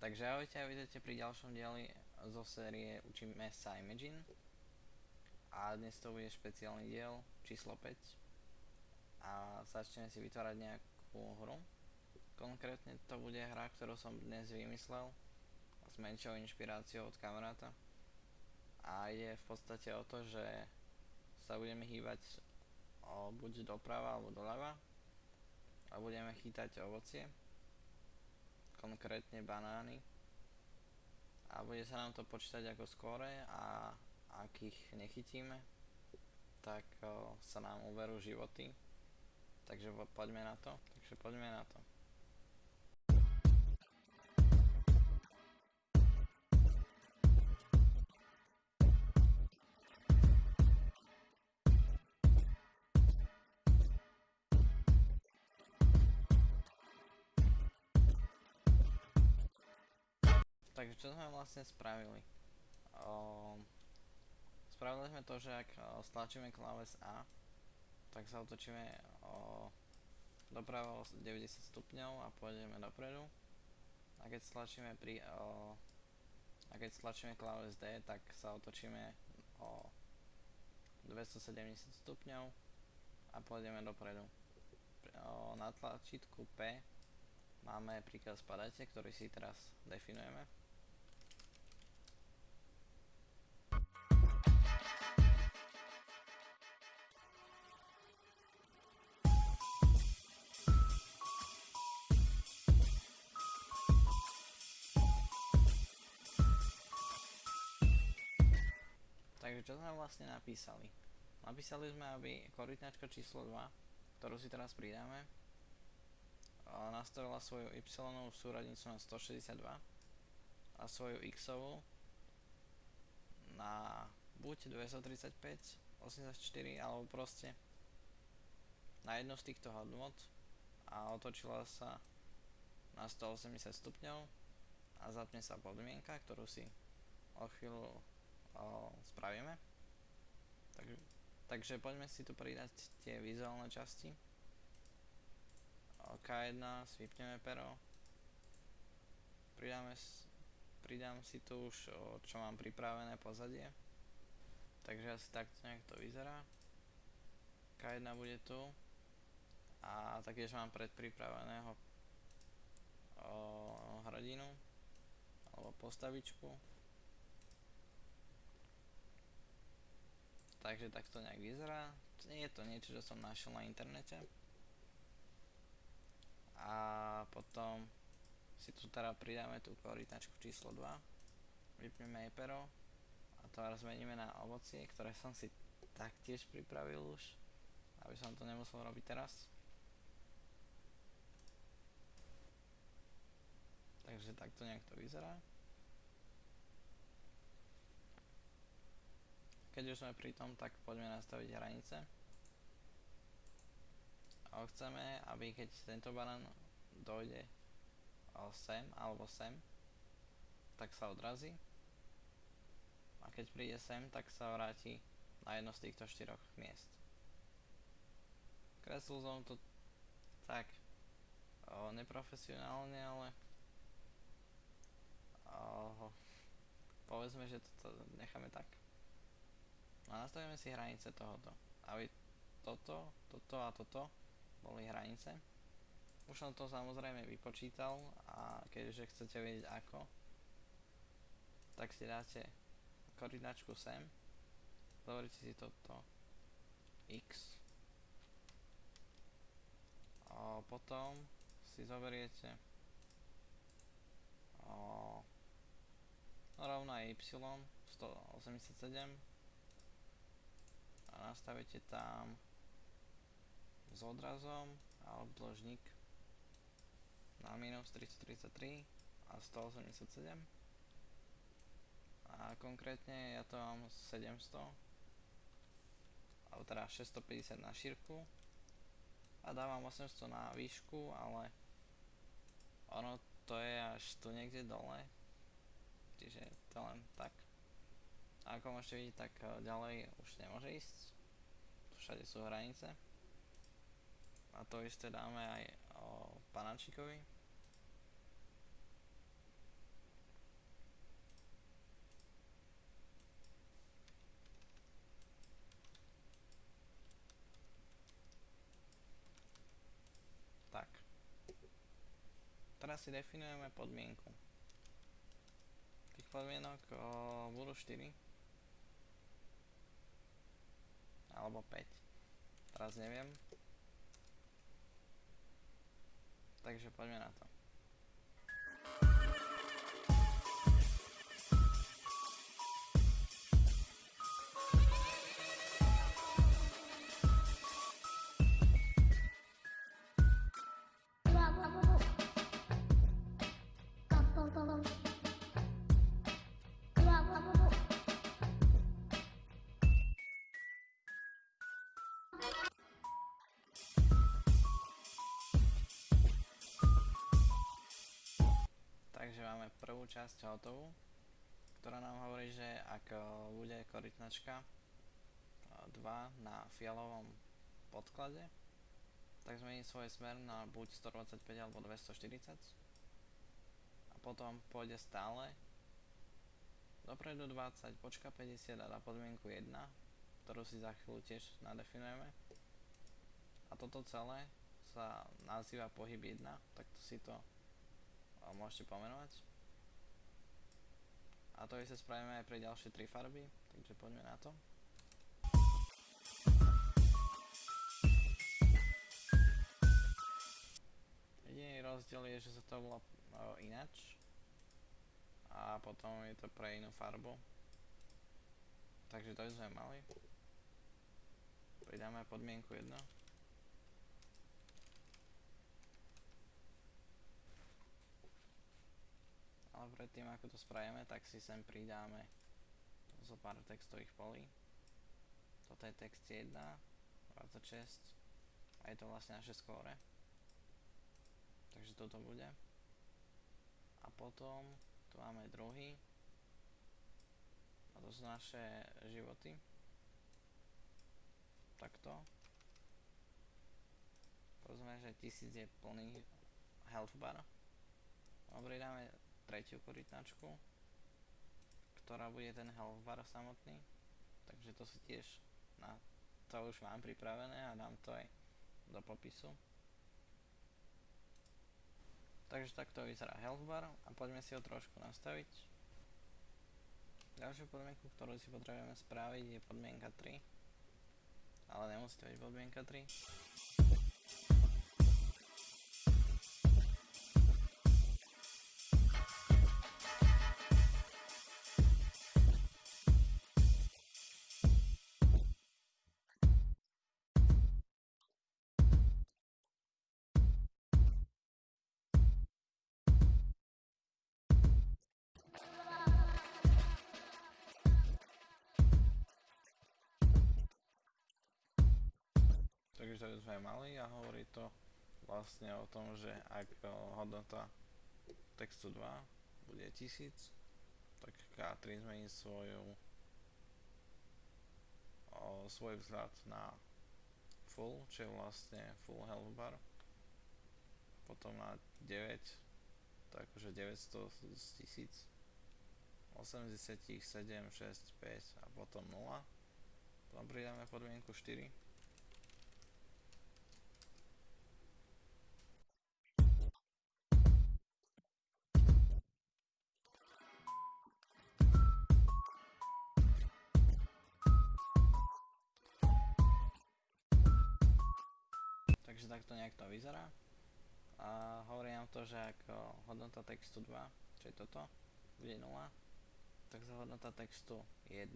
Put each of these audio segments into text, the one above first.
Takže ahojte a vítajte pri ďalšom dieli zo série Učíme sa Imagine. A dnes to bude špeciálny diel číslo 5 a začneme si vytvárať nejakú hru. Konkrétne to bude hra, ktorú som dnes vymyslel s menšou inšpiráciou od kamaráta. A ide v podstate o to, že sa budeme hýbať o, buď doprava alebo doľava a budeme chytať ovocie konkrétne banány. A bude sa nám to počítať ako skóre a ak ich nechytíme tak o, sa nám uverú životy. Takže poďme na to. Takže poďme na to Takže čo sme vlastne spravili? O, spravili sme to, že ak stlačíme kláves A, tak sa otočíme o, doprava o 90 stupňov a pôjdeme dopredu. A keď stlačíme pri o, a keď stlačíme kláves D, tak sa otočíme o 270 stupňov a pôjdeme dopredu. O, na tlačítku P máme príkaz padajte, ktorý si teraz definujeme. Takže čo sme vlastne napísali? Napísali sme, aby korytnačka číslo 2, ktorú si teraz pridáme, nastavila svoju y súradnicu na 162 a svoju x na buď 235, 84 alebo proste na jednu z týchto hodnot a otočila sa na 180 stupňov a zapne sa podmienka, ktorú si o chvíľu spravíme. Takže, takže poďme si tu pridať tie vizuálne časti. O, K1, svipneme pero. Pridáme, pridám si tu už, čo mám pripravené pozadie. Takže asi takto nejak to vyzerá. K1 bude tu. A taktiež mám predpripraveného o, hradinu alebo postavičku Takže takto nejak vyzerá. Je to niečo, čo som našiel na internete. A potom si tu teda pridáme tú korytnačku číslo 2. Vypneme jej. A to zmeníme na ovocie, ktoré som si taktiež pripravil už. Aby som to nemusel robiť teraz. Takže takto nejak to vyzerá. Keď už sme pri tom, tak poďme nastaviť hranice. A chceme, aby keď tento banán dojde sem alebo sem, tak sa odrazí. A keď príde sem, tak sa vráti na jedno z týchto štyroch miest. Kreslil som to tak o, neprofesionálne, ale o, povedzme, že to necháme tak. A nastavíme si hranice tohoto. Aby toto, toto a toto boli hranice. Už som to samozrejme vypočítal a keďže chcete vedieť ako, tak si dáte koordinačku sem, zoberte si toto x a potom si zoberiete o, rovno y 187 nastavíte tam s odrazom a obdĺžnik na minus 333 a 187 a konkrétne ja to mám 700 alebo teda 650 na šírku a dávam 800 na výšku ale ono to je až tu niekde dole čiže to len tak ako môžete vidieť, tak eh, ďalej už nemôže ísť. Všade sú hranice. A to isté dáme aj o panačikovi. Tak. Teraz si definujeme podmienku. Tých podmienok o, budú 4. Alebo 5. Teraz neviem. Takže poďme na to. Takže máme prvú časť hotovú, ktorá nám hovorí, že ak e, bude korytnačka 2 e, na fialovom podklade, tak zmení svoj smer na buď 125 alebo 240 a potom pôjde stále dopredu 20, počka 50 a dá podmienku 1, ktorú si za chvíľu tiež nadefinujeme. A toto celé sa nazýva pohyb 1, takto si to môžete pomenovať. A to isté spravíme aj pre ďalšie tri farby, takže poďme na to. Jediný rozdiel je, že sa to volá inač a potom je to pre inú farbu. Takže to sme mali. Pridáme podmienku 1. ale predtým ako to spravíme, tak si sem pridáme zo pár textových polí. Toto je text 1, 26 a je to vlastne naše skóre. Takže toto bude. A potom tu máme druhý. A to sú naše životy. Takto. Povedzme, že 1000 je plný health bar. A pridáme tretiu korytnačku, ktorá bude ten health bar samotný. Takže to si tiež na to už mám pripravené a dám to aj do popisu. Takže takto vyzerá health bar a poďme si ho trošku nastaviť. Ďalšiu podmienku, ktorú si potrebujeme spraviť je podmienka 3. Ale nemusí to byť podmienka 3. Takže to sme mali a hovorí to vlastne o tom, že ak hodnota textu 2 bude 1000, tak K3 zmení svoju o, svoj vzhľad na full, čo je vlastne full health bar. Potom na 9, tak akože 900 z 1000. 80, 7, 6, 5 a potom 0. Potom pridáme podmienku 4 Takto nejak to vyzerá. A hovorí nám to, že ak hodnota textu 2, čo je toto, bude 0, tak za hodnota textu 1,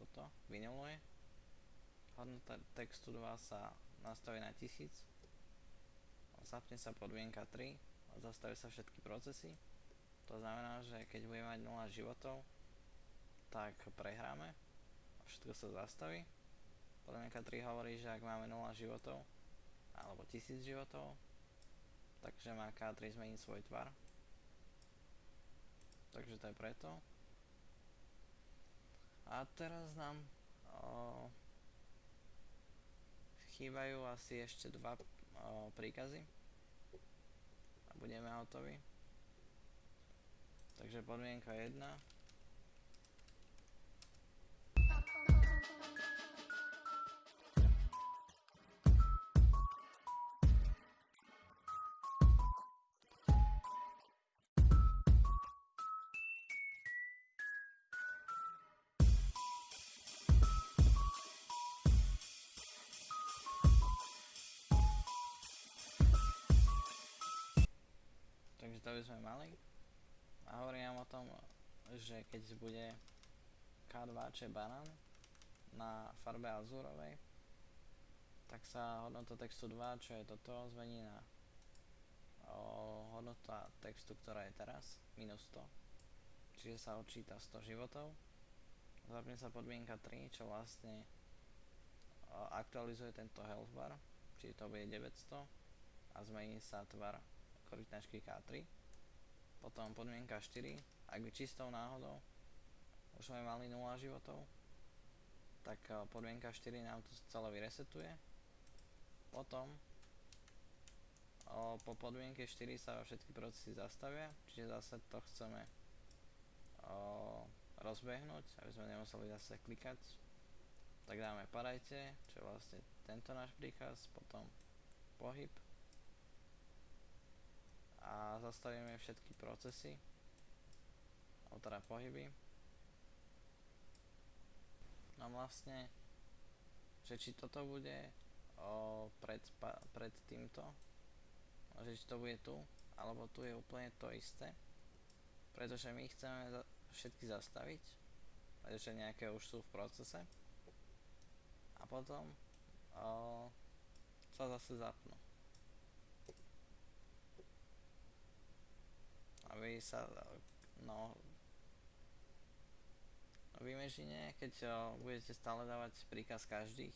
toto, vynuluje. Hodnota textu 2 sa nastaví na 1000. Zapne sa podmienka 3 a zastaví sa všetky procesy. To znamená, že keď budeme mať 0 životov, tak prehráme a všetko sa zastaví. Podmienka 3 hovorí, že ak máme 0 životov, alebo tisíc životov. Takže má K3 zmeniť svoj tvar. Takže to je preto. A teraz nám o, chýbajú asi ešte dva o, príkazy. A budeme hotoví. Takže podmienka 1 to by sme mali. A hovorím o tom, že keď bude K2, čo je banán, na farbe azúrovej, tak sa hodnota textu 2, čo je toto, zmení na o, hodnota textu, ktorá je teraz, minus 100. Čiže sa odčíta 100 životov. Zapne sa podmienka 3, čo vlastne o, aktualizuje tento health bar, čiže to bude 900 a zmení sa tvar korytnačky K3. Potom podmienka 4, ak by čistou náhodou už sme mali 0 životov, tak podmienka 4 nám to celé vyresetuje. Potom o, po podmienke 4 sa všetky procesy zastavia, čiže zase to chceme o, rozbehnúť, aby sme nemuseli zase klikať. Tak dáme padajte, čo je vlastne tento náš príkaz, potom pohyb a zastavíme všetky procesy, alebo teda pohyby. No vlastne, že či toto bude o, pred, pa, pred týmto? Že či to bude tu? Alebo tu je úplne to isté? Pretože my chceme za, všetky zastaviť? Pretože nejaké už sú v procese? A potom o, sa zase zapnú aby sa no v Imagine, keď o, budete stále dávať príkaz každých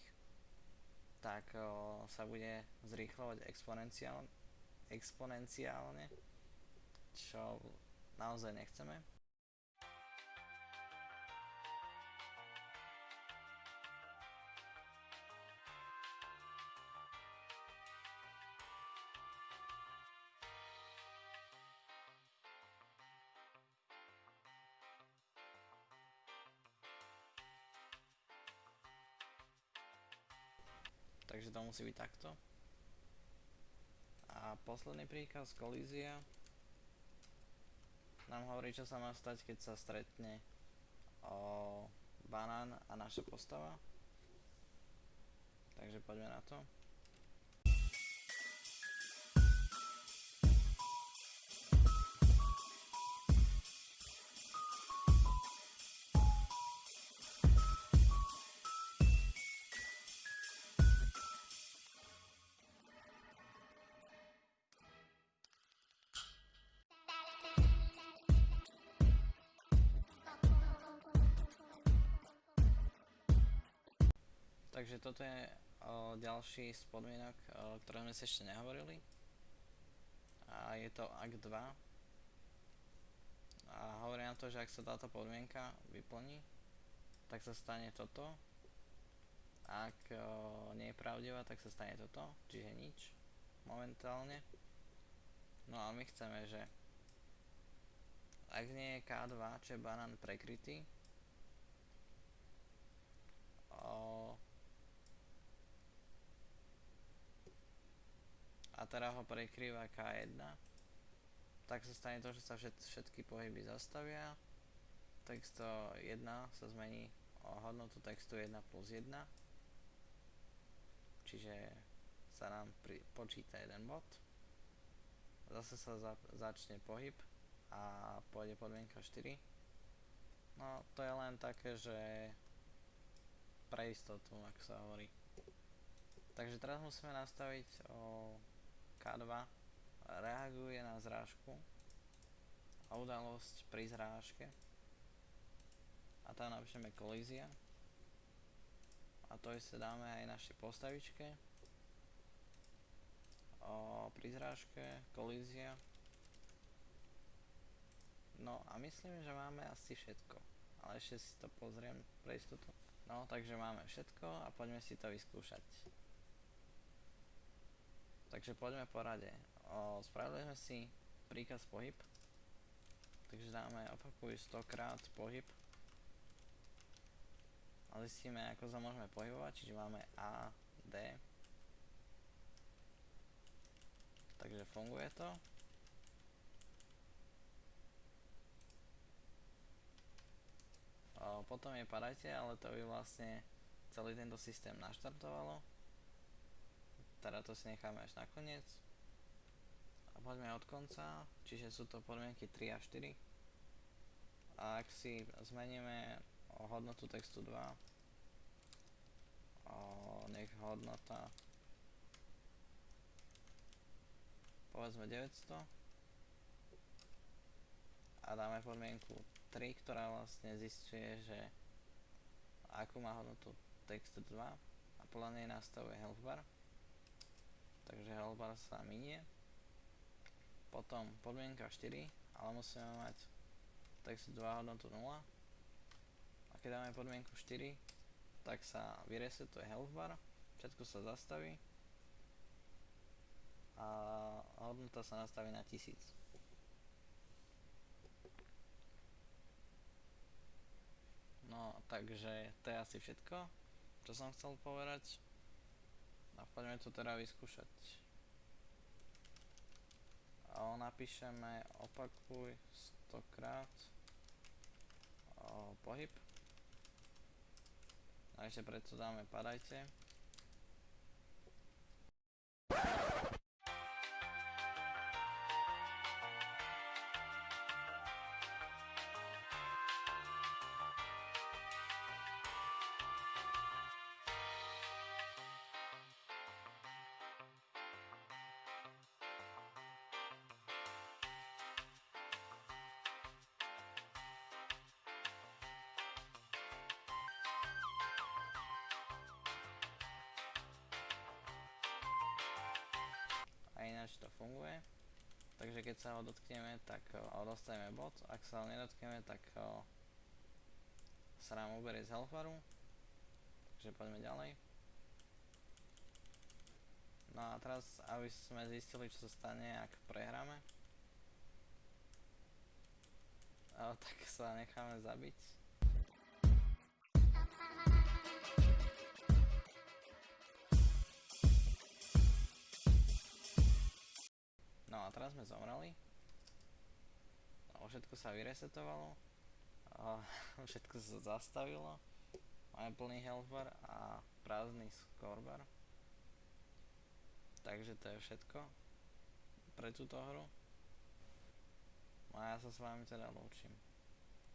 tak o, sa bude zrýchlovať exponenciálne, exponenciálne, čo naozaj nechceme. Takže to musí byť takto. A posledný príkaz, kolízia, nám hovorí, čo sa má stať, keď sa stretne o, banán a naša postava. Takže poďme na to. Takže toto je o, ďalší z podmienok, o, ktoré sme si ešte nehovorili. A je to ak 2. A hovorí nám to, že ak sa táto podmienka vyplní, tak sa stane toto. Ak o, nie je pravdivá, tak sa stane toto, čiže nič momentálne. No a my chceme, že ak nie je K2, čo je banán prekrytý, a teda ho prekrýva K1 tak sa stane to, že sa všet, všetky pohyby zastavia. Texto 1 sa zmení o hodnotu textu 1 plus 1 čiže sa nám pri, počíta jeden bod. Zase sa za, začne pohyb a pôjde podmienka 4 no to je len také, že pre istotu, ak sa hovorí. Takže teraz musíme nastaviť o k2 reaguje na zrážku a udalosť pri zrážke. A tam napíšeme kolízia. A to isté dáme aj našej postavičke. O, pri zrážke, kolízia. No a myslím, že máme asi všetko. Ale ešte si to pozriem pre istotu. No takže máme všetko a poďme si to vyskúšať Takže poďme po rade. Spravili sme si príkaz pohyb. Takže dáme, opakuj 100 krát pohyb. A zistíme, ako sa môžeme pohybovať, čiže máme A, D. Takže funguje to. Potom je padajte, ale to by vlastne celý tento systém naštartovalo teda to si necháme až nakoniec a poďme od konca, čiže sú to podmienky 3 a 4. A ak si zmeníme o hodnotu textu 2, o, nech hodnota povedzme 900 a dáme podmienku 3, ktorá vlastne zistuje, že akú má hodnotu text 2 a podľa nej nastavuje health bar takže health bar sa minie. Potom podmienka 4 ale musíme mať 2 hodnotu 0 a keď dáme podmienku 4 tak sa vyresetuje health bar všetko sa zastaví. A hodnota sa nastaví na 1000 No, takže to je asi všetko, čo som chcel povedať. A poďme to teda vyskúšať. A napíšeme opakuj 100 krát o, pohyb. A ešte preto dáme padajte. Ináč to funguje. Takže keď sa ho dotkneme, tak o, dostaneme bod, ak sa ho nedotkneme, tak o, sa nám uberie z healthbaru. Takže poďme ďalej. No a teraz, aby sme zistili, čo sa stane, ak prehráme, o, tak sa necháme zabiť. Sme zomreli. No, všetko sa vyresetovalo. Všetko sa zastavilo. Máme plný health bar a prázdny score bar. Takže to je všetko pre túto hru. No a ja sa s vami teda lúčim.